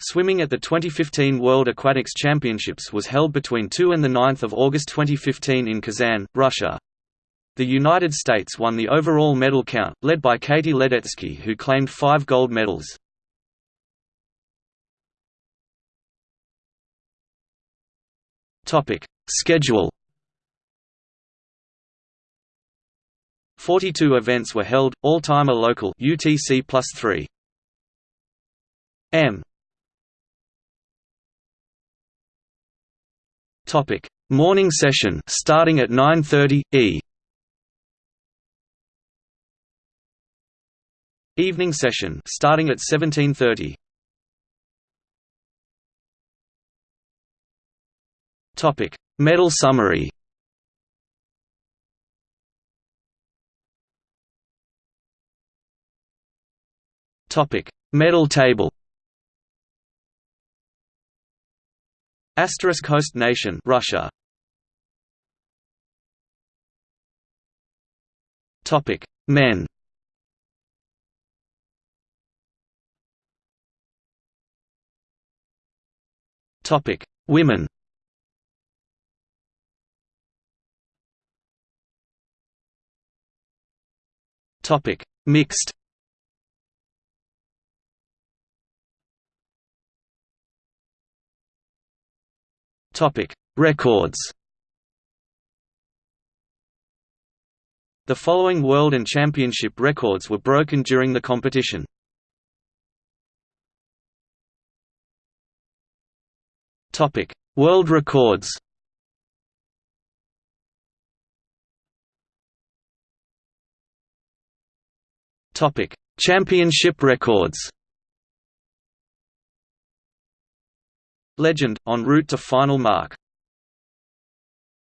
Swimming at the 2015 World Aquatics Championships was held between 2 and 9 August 2015 in Kazan, Russia. The United States won the overall medal count, led by Katie Ledecky who claimed five gold medals. Schedule 42 events were held, all-timer local UTC plus 3. M Topic: Morning session starting at 9:30 e. Evening session starting at 17:30. Topic: Medal summary. Topic: Medal table. Asterisk host nation Russia. Topic: Men. Topic: Women. Topic: Mixed. Records. The following world and championship records were broken during the competition. Topic: World records. Topic: Championship records. Legend, en route to final mark